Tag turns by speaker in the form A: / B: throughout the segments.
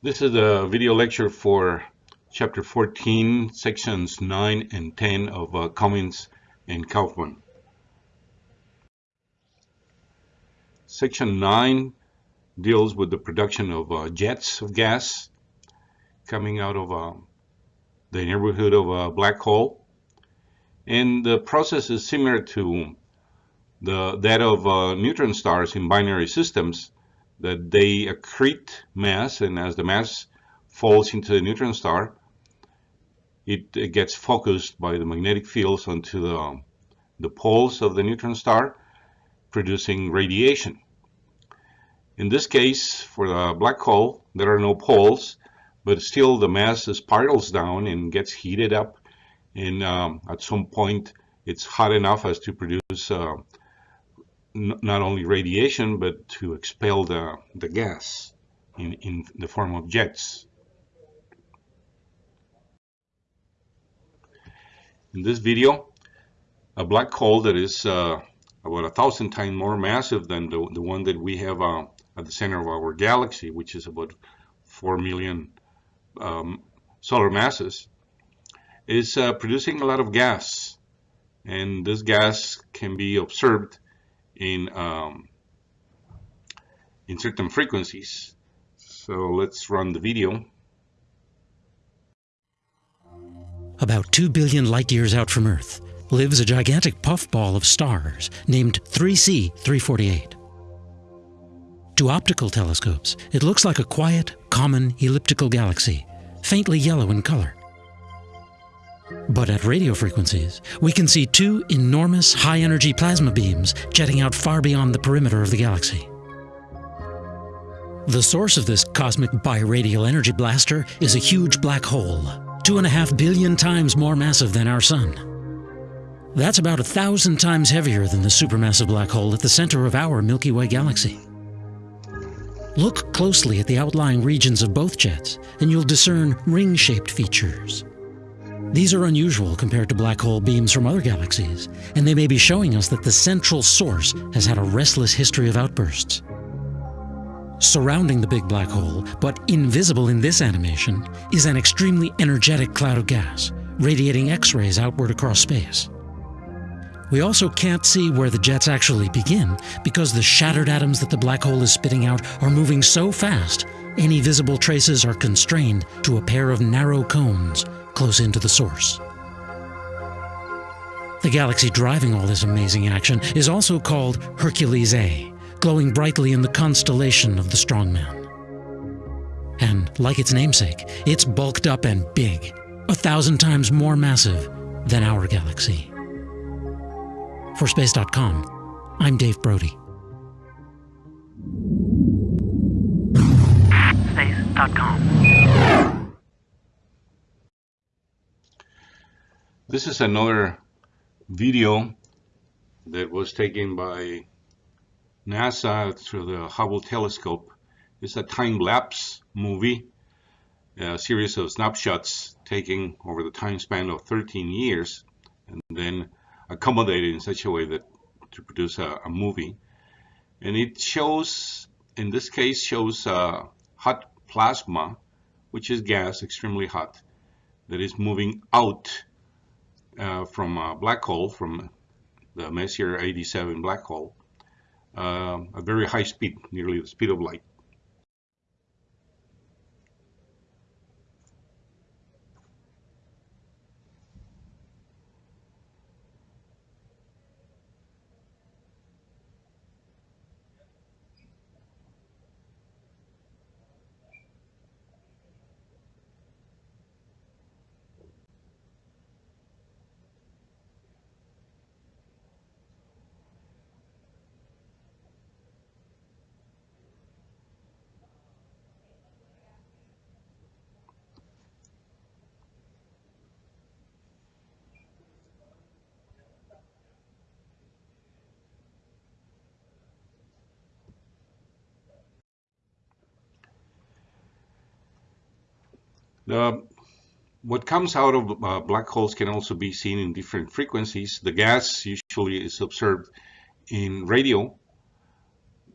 A: This is a video lecture for chapter 14, sections 9 and 10 of uh, Comins and Kaufmann. Section 9 deals with the production of uh, jets of gas coming out of uh, the neighborhood of a black hole. And the process is similar to the, that of uh, neutron stars in binary systems that they accrete mass, and as the mass falls into the neutron star, it, it gets focused by the magnetic fields onto the, the poles of the neutron star, producing radiation. In this case, for the black hole, there are no poles, but still the mass spirals down and gets heated up, and um, at some point it's hot enough as to produce uh, not only radiation, but to expel the, the gas in, in the form of jets. In this video, a black hole that is uh, about a thousand times more massive than the, the one that we have uh, at the center of our galaxy, which is about 4 million um, solar masses, is uh, producing a lot of gas. And this gas can be observed in um, in certain frequencies. So let's run the video.
B: About 2 billion light years out from Earth lives a gigantic puffball of stars named 3C 348. To optical telescopes, it looks like a quiet, common elliptical galaxy, faintly yellow in color. But at radio frequencies, we can see two enormous high-energy plasma beams jetting out far beyond the perimeter of the galaxy. The source of this cosmic biradial energy blaster is a huge black hole, two and a half billion times more massive than our Sun. That's about a thousand times heavier than the supermassive black hole at the center of our Milky Way galaxy. Look closely at the outlying regions of both jets, and you'll discern ring-shaped features. These are unusual compared to black hole beams from other galaxies, and they may be showing us that the central source has had a restless history of outbursts. Surrounding the big black hole, but invisible in this animation, is an extremely energetic cloud of gas, radiating X-rays outward across space. We also can't see where the jets actually begin because the shattered atoms that the black hole is spitting out are moving so fast, any visible traces are constrained to a pair of narrow cones close into the source. The galaxy driving all this amazing action is also called Hercules A, glowing brightly in the constellation of the Strongman. And like its namesake, it's bulked up and big, a thousand times more massive than our galaxy. For Space.com, I'm Dave Brody.
A: Space.com. This is another video that was taken by NASA through the Hubble telescope. It's a time-lapse movie, a series of snapshots taken over the time span of 13 years and then accommodated in such a way that to produce a, a movie. And it shows, in this case, shows uh, hot plasma, which is gas, extremely hot, that is moving out uh, from a black hole, from the Messier 87 black hole, uh, very high speed, nearly the speed of light. The, what comes out of uh, black holes can also be seen in different frequencies. The gas usually is observed in radio,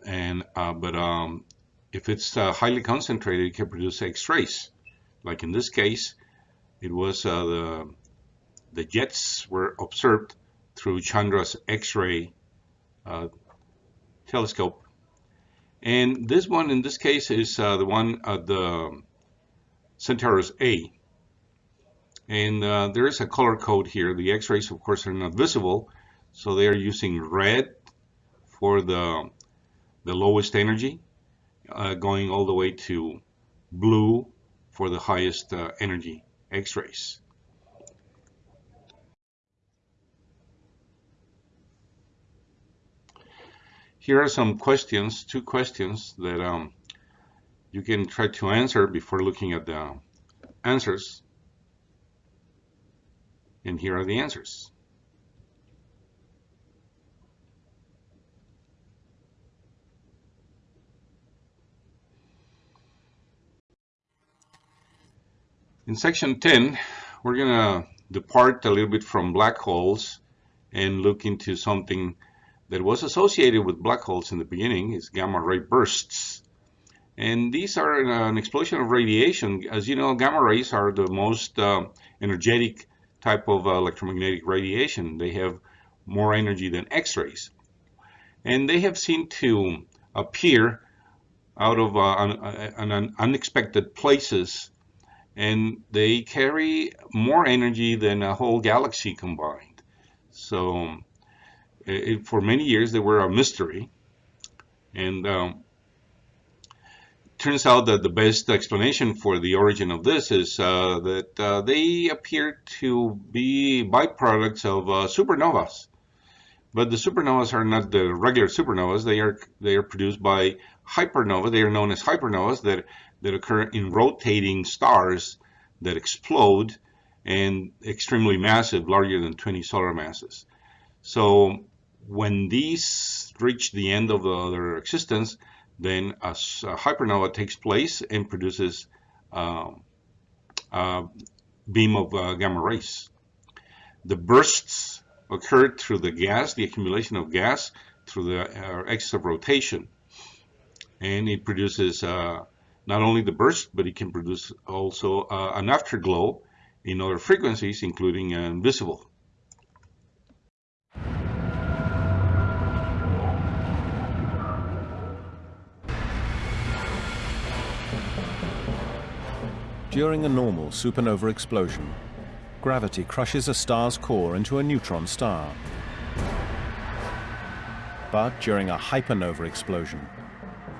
A: and uh, but um, if it's uh, highly concentrated, it can produce X-rays. Like in this case, it was uh, the the jets were observed through Chandra's X-ray uh, telescope. And this one, in this case, is uh, the one at the Centaurus A. And uh, there is a color code here. The X-rays, of course, are not visible, so they are using red for the the lowest energy, uh, going all the way to blue for the highest uh, energy X-rays. Here are some questions, two questions that um, you can try to answer before looking at the answers. And here are the answers. In section 10, we're going to depart a little bit from black holes and look into something that was associated with black holes in the beginning is gamma ray bursts. And these are an explosion of radiation. As you know, gamma rays are the most uh, energetic type of uh, electromagnetic radiation. They have more energy than X-rays. And they have seemed to appear out of uh, un un unexpected places and they carry more energy than a whole galaxy combined. So it, for many years they were a mystery, and um, turns out that the best explanation for the origin of this is uh, that uh, they appear to be byproducts of uh, supernovas. But the supernovas are not the regular supernovas. They are they are produced by hypernova. They are known as hypernovas that that occur in rotating stars that explode and extremely massive, larger than 20 solar masses. So when these reach the end of the, their existence, then a, a, hypernova takes place and produces uh, a beam of uh, gamma rays. The bursts occur through the gas, the accumulation of gas through the uh, axis of rotation. And it produces uh, not only the burst, but it can produce also uh, an afterglow in other frequencies, including invisible.
C: During a normal supernova explosion, gravity crushes a star's core into a neutron star. But during a hypernova explosion,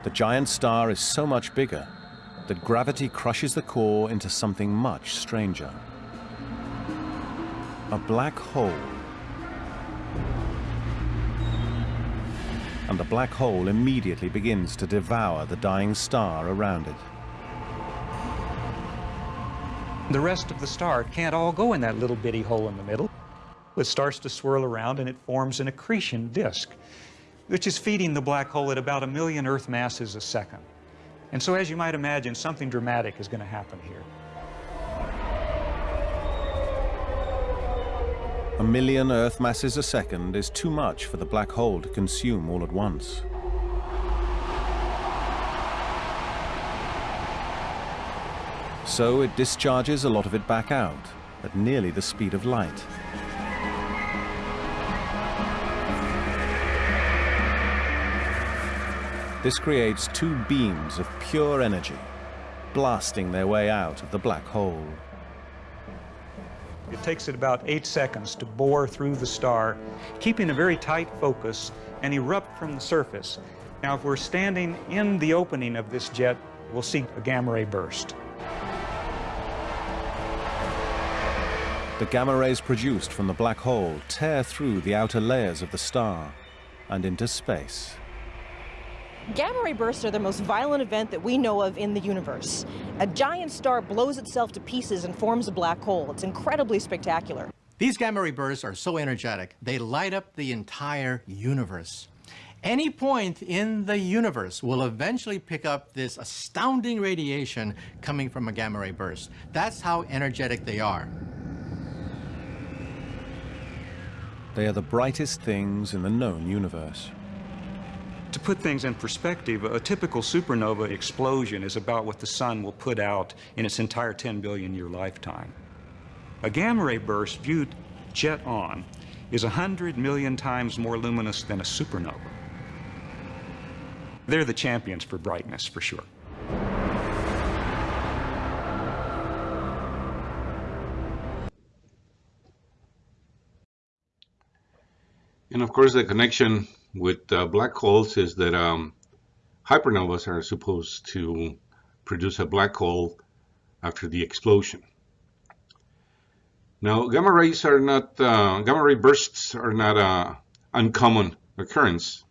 C: the giant star is so much bigger that gravity crushes the core into something much stranger. A black hole. And the black hole immediately begins to devour the dying star around it.
D: The rest of the star can't all go in that little bitty hole in the middle. It starts to swirl around and it forms an accretion disk which is feeding the black hole at about a million Earth masses a second. And so as you might imagine, something dramatic is going to happen here.
C: A million Earth masses a second is too much for the black hole to consume all at once. So it discharges a lot of it back out at nearly the speed of light. This creates two beams of pure energy, blasting their way out of the black hole.
D: It takes it about eight seconds to bore through the star, keeping a very tight focus and erupt from the surface. Now, if we're standing in the opening of this jet, we'll see a gamma ray burst.
C: The gamma rays produced from the black hole tear through the outer layers of the star and into space.
E: Gamma ray bursts are the most violent event that we know of in the universe. A giant star blows itself to pieces and forms a black hole. It's incredibly spectacular.
F: These gamma ray bursts are so energetic, they light up the entire universe. Any point in the universe will eventually pick up this astounding radiation coming from a gamma ray burst. That's how energetic they are.
C: They are the brightest things in the known universe.
D: To put things in perspective, a typical supernova explosion is about what the sun will put out in its entire 10 billion year lifetime. A gamma ray burst viewed jet on is 100 million times more luminous than a supernova. They're the champions for brightness, for sure.
A: And of course, the connection with uh, black holes is that um, hypernovas are supposed to produce a black hole after the explosion. Now, gamma rays are not, uh, gamma ray bursts are not an uncommon occurrence.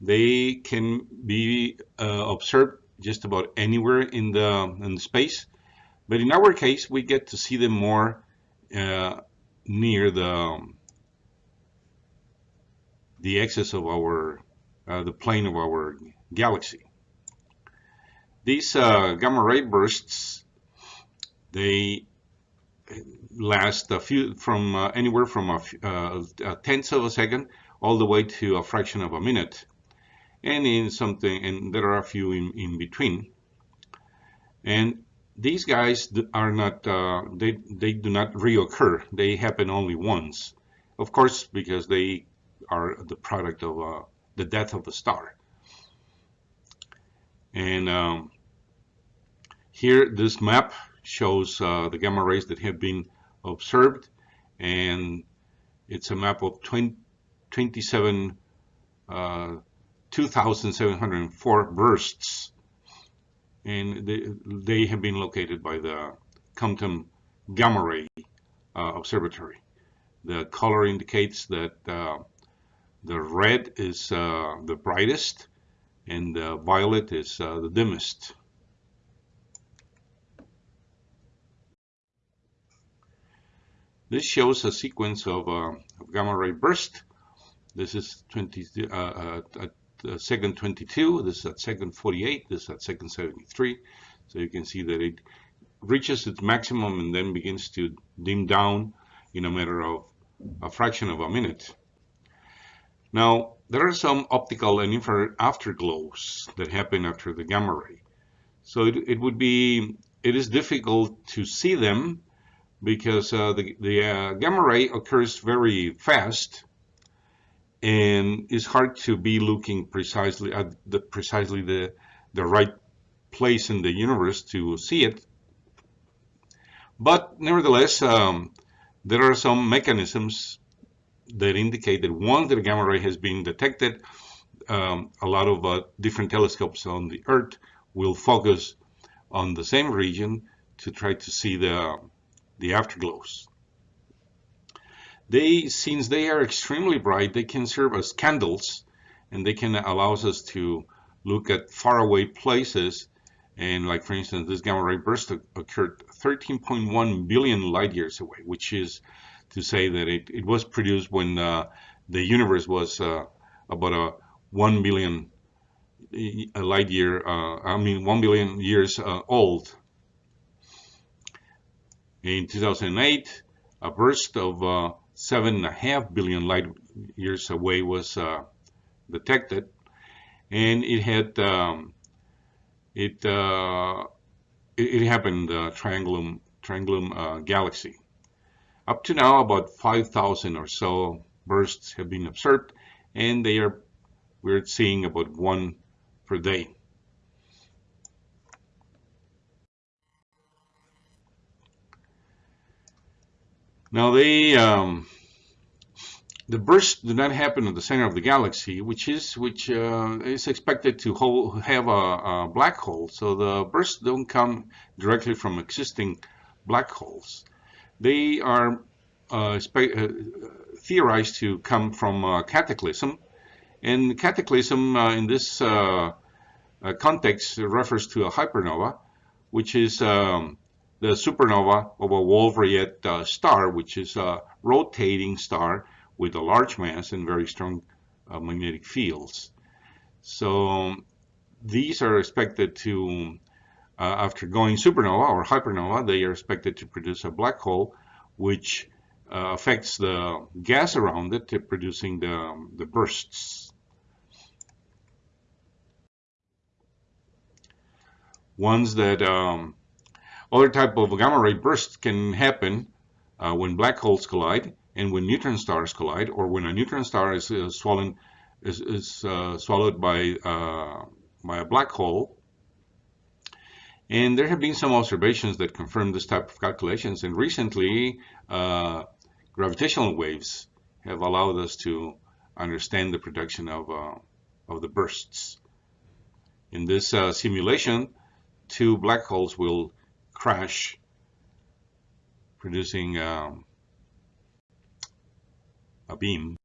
A: They can be uh, observed just about anywhere in the, in the space, but in our case, we get to see them more uh, near the the axis of our, uh, the plane of our galaxy. These uh, gamma ray bursts, they last a few, from uh, anywhere from a, uh, a tenth of a second all the way to a fraction of a minute. And in something, and there are a few in, in between. And these guys are not, uh, they, they do not reoccur. They happen only once. Of course, because they are the product of uh, the death of the star. And um, here, this map shows uh, the gamma rays that have been observed, and it's a map of 20, 27, uh, 2,704 bursts, and they, they, have been located by the Compton Gamma Ray uh, Observatory. The color indicates that uh, the red is uh, the brightest and the violet is uh, the dimmest. This shows a sequence of, uh, of gamma ray burst. This is 20, uh, second 22, this is at second 48, this is at second 73. So you can see that it reaches its maximum and then begins to dim down in a matter of a fraction of a minute. Now, there are some optical and infrared afterglows that happen after the gamma ray. So it, it would be, it is difficult to see them because uh, the, the uh, gamma ray occurs very fast and it's hard to be looking precisely at the precisely the the right place in the universe to see it. But nevertheless, um, there are some mechanisms that indicate that once the gamma ray has been detected, um, a lot of uh, different telescopes on the Earth will focus on the same region to try to see the, the afterglows. They, since they are extremely bright, they can serve as candles and they can allow us to look at faraway places. And like, for instance, this gamma ray burst occurred 13.1 billion light years away, which is to say that it, it was produced when uh, the universe was uh, about a 1 billion light year, uh, I mean 1 billion years uh, old. In 2008, a burst of uh, seven and a half billion light years away was uh, detected, and it had um, it, it, it happened the Triangulum Triangulum galaxy. Up to now, about 5,000 or so bursts have been observed, and they are we're seeing about one per day. Now they um, the bursts do not happen in the center of the galaxy, which is which uh, is expected to hold, have a, a, black hole. So the bursts don't come directly from existing black holes they are uh, uh, theorized to come from uh, cataclysm. And cataclysm uh, in this uh, uh, context refers to a hypernova, which is um, the supernova of a Wolf-Rayet star, which is a rotating star with a large mass and very strong magnetic fields. So um, these are expected to uh, after going supernova or hypernova, they are expected to produce a black hole, which uh, affects the gas around it, uh, producing the, the bursts. Ones that um, other type of gamma ray bursts can happen uh, when black holes collide and when neutron stars collide, or when a neutron star is uh, swollen, is, is uh, swallowed by by a black hole and there have been some observations that confirm this type of calculations. And recently, uh, gravitational waves have allowed us to understand the production of uh, of the bursts. In this uh, simulation, two black holes will crash, producing um, a beam.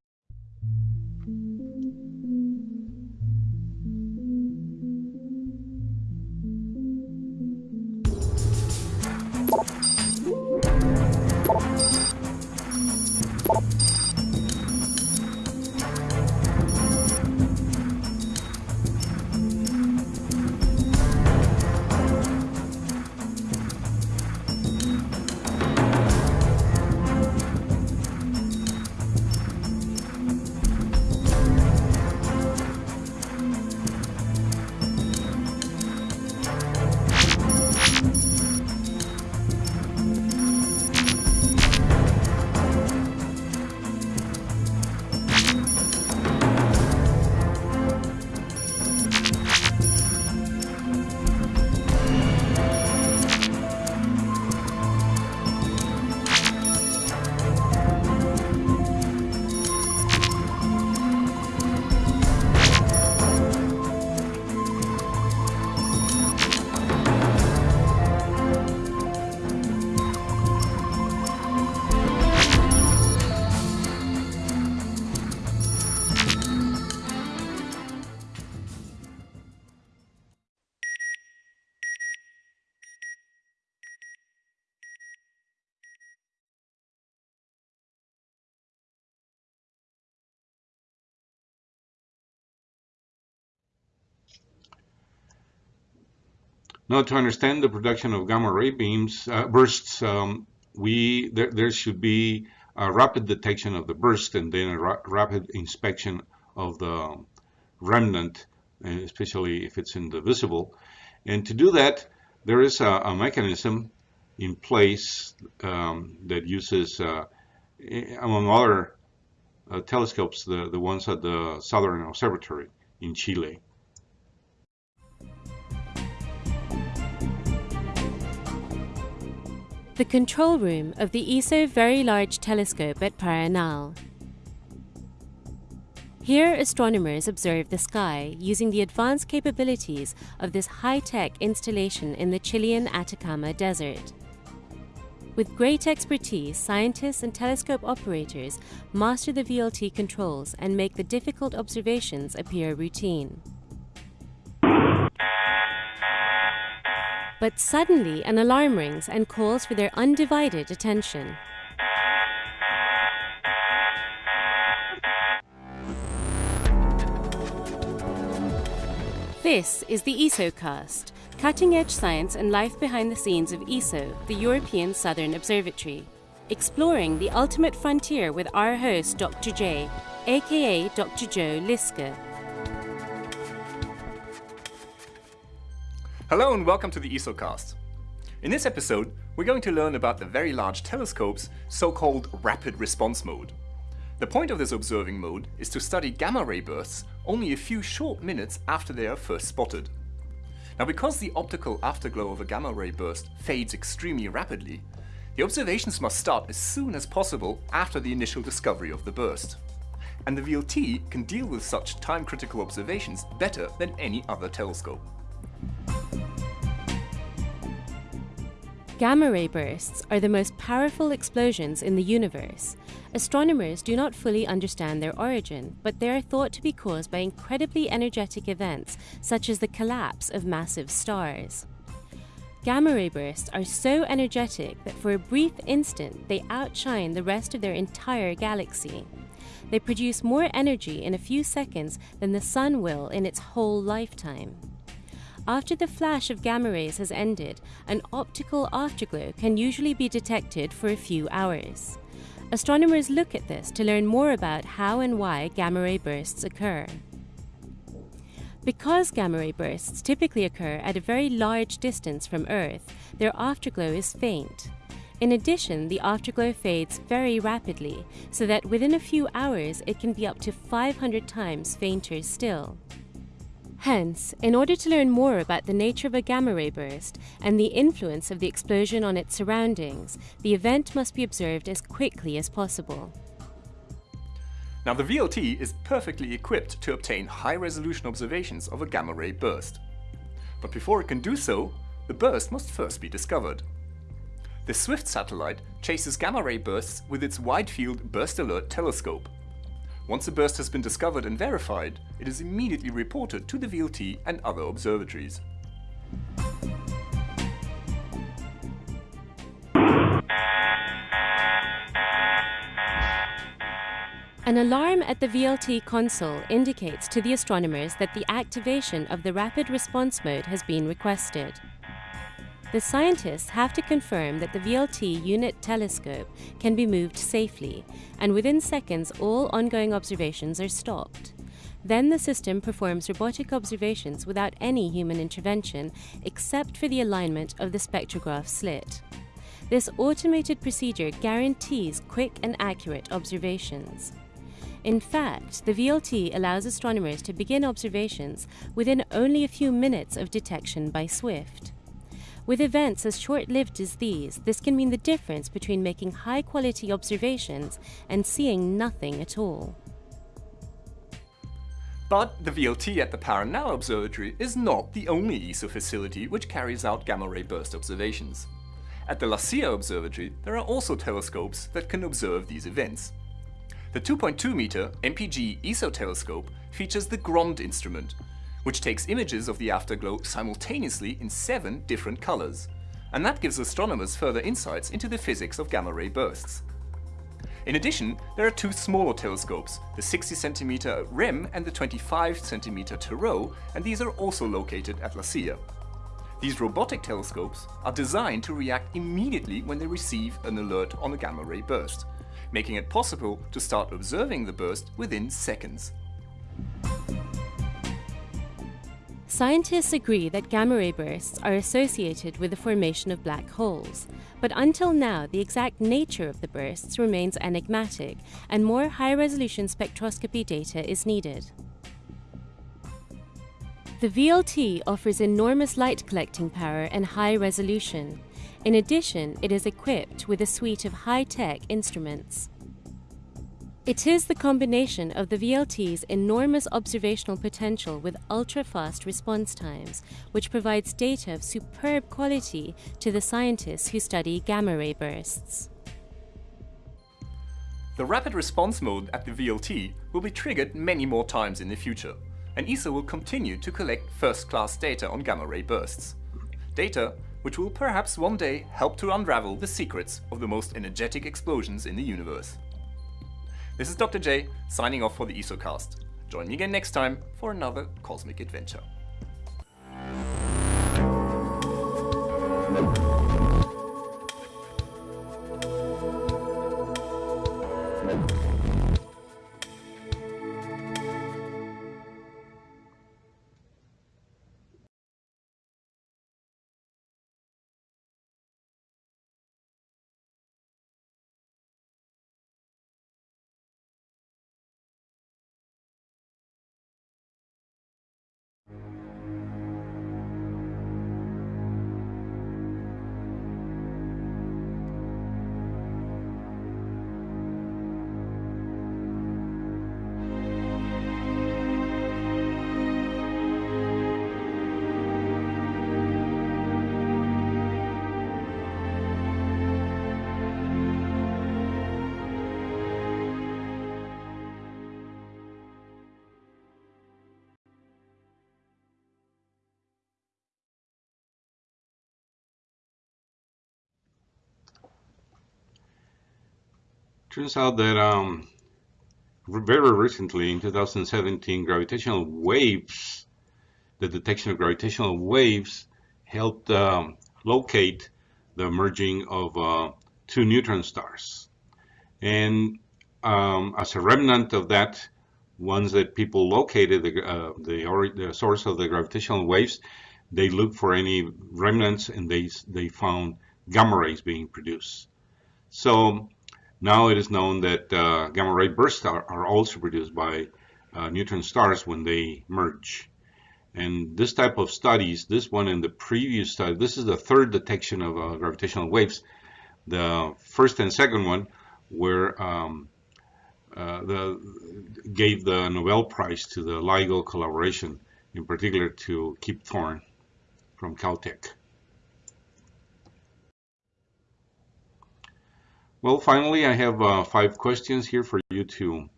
A: Now, to understand the production of gamma ray beams uh, bursts, um, we there, there, should be a rapid detection of the burst and then a ra rapid inspection of the remnant, especially if it's in the visible. And to do that, there is a, a mechanism in place um, that uses, uh, among other uh, telescopes, the, the ones at the Southern Observatory in Chile.
G: The control room of the ESO Very Large Telescope at Paranal. Here, astronomers observe the sky using the advanced capabilities of this high-tech installation in the Chilean Atacama Desert. With great expertise, scientists and telescope operators master the VLT controls and make the difficult observations appear routine. But suddenly an alarm rings and calls for their undivided attention. This is the ESOcast, cutting-edge science and life behind the scenes of ESO, the European Southern Observatory, exploring the ultimate frontier with our host Dr. J, aka Dr. Joe Liske.
H: Hello and welcome to the ESOcast. In this episode, we're going to learn about the Very Large Telescope's so-called rapid response mode. The point of this observing mode is to study gamma ray bursts only a few short minutes after they are first spotted. Now because the optical afterglow of a gamma ray burst fades extremely rapidly, the observations must start as soon as possible after the initial discovery of the burst. And the VLT can deal with such time-critical observations better than any other telescope.
G: Gamma ray bursts are the most powerful explosions in the universe. Astronomers do not fully understand their origin, but they are thought to be caused by incredibly energetic events such as the collapse of massive stars. Gamma ray bursts are so energetic that for a brief instant they outshine the rest of their entire galaxy. They produce more energy in a few seconds than the Sun will in its whole lifetime. After the flash of gamma rays has ended, an optical afterglow can usually be detected for a few hours. Astronomers look at this to learn more about how and why gamma ray bursts occur. Because gamma ray bursts typically occur at a very large distance from Earth, their afterglow is faint. In addition, the afterglow fades very rapidly, so that within a few hours it can be up to 500 times fainter still. Hence, in order to learn more about the nature of a gamma ray burst and the influence of the explosion on its surroundings, the event must be observed as quickly as possible.
H: Now the VLT is perfectly equipped to obtain high-resolution observations of a gamma ray burst. But before it can do so, the burst must first be discovered. The SWIFT satellite chases gamma ray bursts with its Wide-Field Burst Alert telescope. Once a burst has been discovered and verified, it is immediately reported to the VLT and other observatories.
G: An alarm at the VLT console indicates to the astronomers that the activation of the rapid response mode has been requested. The scientists have to confirm that the VLT unit telescope can be moved safely, and within seconds all ongoing observations are stopped. Then the system performs robotic observations without any human intervention except for the alignment of the spectrograph slit. This automated procedure guarantees quick and accurate observations. In fact, the VLT allows astronomers to begin observations within only a few minutes of detection by SWIFT. With events as short-lived as these, this can mean the difference between making high-quality observations and seeing nothing at all.
H: But the VLT at the Paranal Observatory is not the only ESO facility which carries out gamma-ray burst observations. At the La Silla Observatory, there are also telescopes that can observe these events. The 2.2 meter MPG ESO telescope features the GROND instrument, which takes images of the afterglow simultaneously in seven different colors. And that gives astronomers further insights into the physics of gamma-ray bursts. In addition, there are two smaller telescopes, the 60 cm REM and the 25 cm Tarot, and these are also located at La Silla. These robotic telescopes are designed to react immediately when they receive an alert on a gamma-ray burst, making it possible to start observing the burst within seconds.
G: Scientists agree that gamma ray bursts are associated with the formation of black holes, but until now the exact nature of the bursts remains enigmatic and more high-resolution spectroscopy data is needed. The VLT offers enormous light collecting power and high resolution. In addition, it is equipped with a suite of high-tech instruments. It is the combination of the VLT's enormous observational potential with ultra-fast response times, which provides data of superb quality to the scientists who study gamma-ray bursts.
H: The rapid response mode at the VLT will be triggered many more times in the future, and ESO will continue to collect first-class data on gamma-ray bursts. Data which will perhaps one day help to unravel the secrets of the most energetic explosions in the universe. This is Dr. J, signing off for the ESOcast. Join me again next time for another cosmic adventure.
A: Turns out that um, very recently, in 2017, gravitational waves, the detection of gravitational waves helped um, locate the merging of uh, two neutron stars. And um, as a remnant of that, once that people located the, uh, the, the, source of the gravitational waves, they looked for any remnants and they, they found gamma rays being produced. So now it is known that uh, gamma ray bursts are, are also produced by uh, neutron stars when they merge. And this type of studies, this one and the previous study, this is the third detection of uh, gravitational waves. The first and second one were um, uh, the gave the Nobel Prize to the LIGO collaboration, in particular to Kip Thorne from Caltech. Well, finally, I have uh, five questions here for you to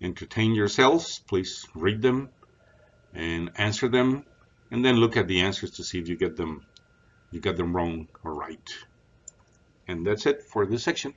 A: entertain yourselves. Please read them and answer them, and then look at the answers to see if you get them you got them wrong or right. And that's it for this section.